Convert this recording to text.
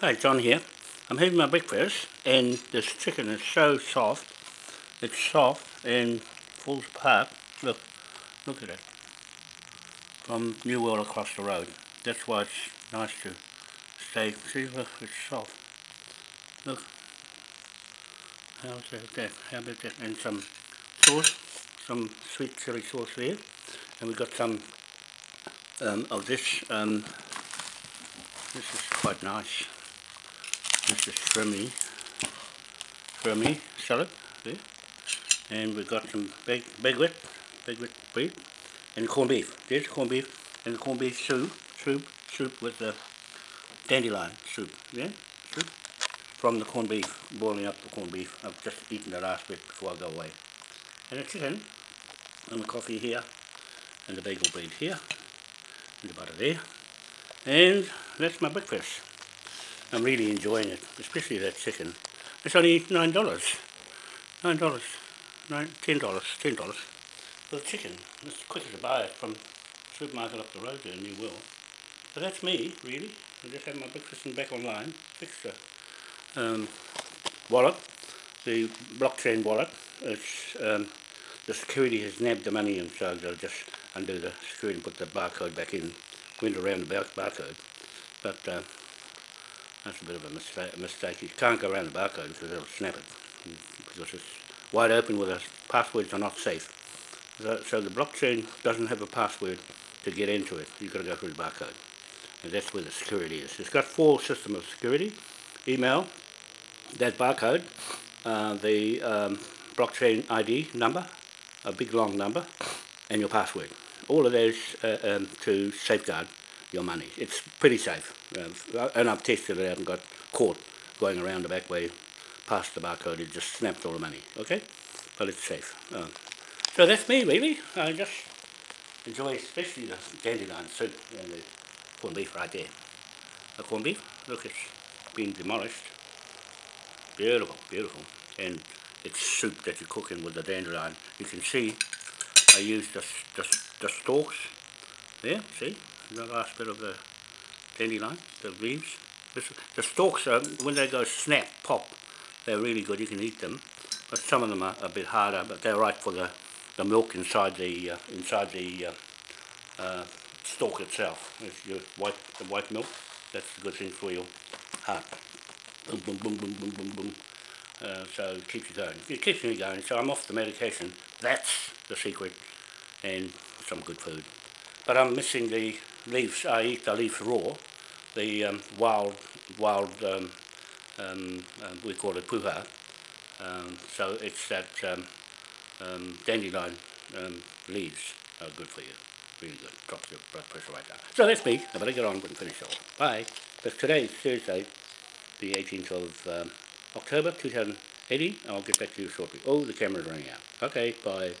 Hi, John here. I'm having my breakfast and this chicken is so soft. It's soft and falls apart. Look, look at it. From New World across the road. That's why it's nice to stay. See, look, it's soft. Look. How's that? How about that? And some sauce, some sweet chili sauce there. And we've got some um, of this. Um, this is quite nice. This is shrimmy, shrimmy salad there. And we've got some big, baguette, baguette bread, and corned beef. There's corned beef, and corned beef soup, soup, soup with the dandelion soup, yeah, soup. From the corned beef, boiling up the corned beef. I've just eaten the last bit before I go away. And the chicken, and the coffee here, and the bagel bread here, and the butter there. And that's my breakfast. I'm really enjoying it, especially that chicken. It's only nine dollars. Nine dollars. Nine ten dollars. Ten dollars. For the chicken. It's quicker to buy it from supermarket up the road in New World. So that's me, really. I just had my breakfast and back online. Fixed the um, wallet, the blockchain wallet. It's um, the security has nabbed the money and so they'll just undo the security and put the barcode back in. Went around the bar barcode. But uh, that's a bit of a mistake. You can't go around the barcode because it'll snap it because it's wide open with us. Passwords are not safe. So, so the blockchain doesn't have a password to get into it. You've got to go through the barcode. And that's where the security is. It's got four systems of security. Email, that barcode, uh, the um, blockchain ID number, a big long number, and your password. All of those uh, um, to safeguard your money. It's pretty safe. Uh, and I've tested it out and got caught going around the back way past the barcode. It just snapped all the money. Okay? But it's safe. Uh, so that's me, really. I just enjoy especially the dandelion soup and the corned beef right there. The corned beef, look, it's been demolished. Beautiful, beautiful. And it's soup that you're cooking with the dandelion. You can see I used the, the, the stalks there, see? The last bit of the dandelion, the leaves. the stalks, are, when they go snap, pop, they're really good, you can eat them. But some of them are a bit harder, but they're right for the, the milk inside the, uh, inside the uh, uh, stalk itself. If you white, the white milk, that's a good thing for your heart. Boom, boom, boom, boom, boom, boom, boom. Uh, so it keeps you going. It keeps me going, so I'm off the medication. That's the secret, and some good food. But I'm missing the leaves, I eat the leaves raw, the um, wild, wild, um, um, uh, we call it puha. Um, so it's that um, um, dandelion um, leaves are good for you, really good, drops your blood pressure right down. So that's me, I better get on and finish off. Bye. But today is Thursday, the 18th of um, October 2018, I'll get back to you shortly. Oh, the camera's running out. Okay, bye.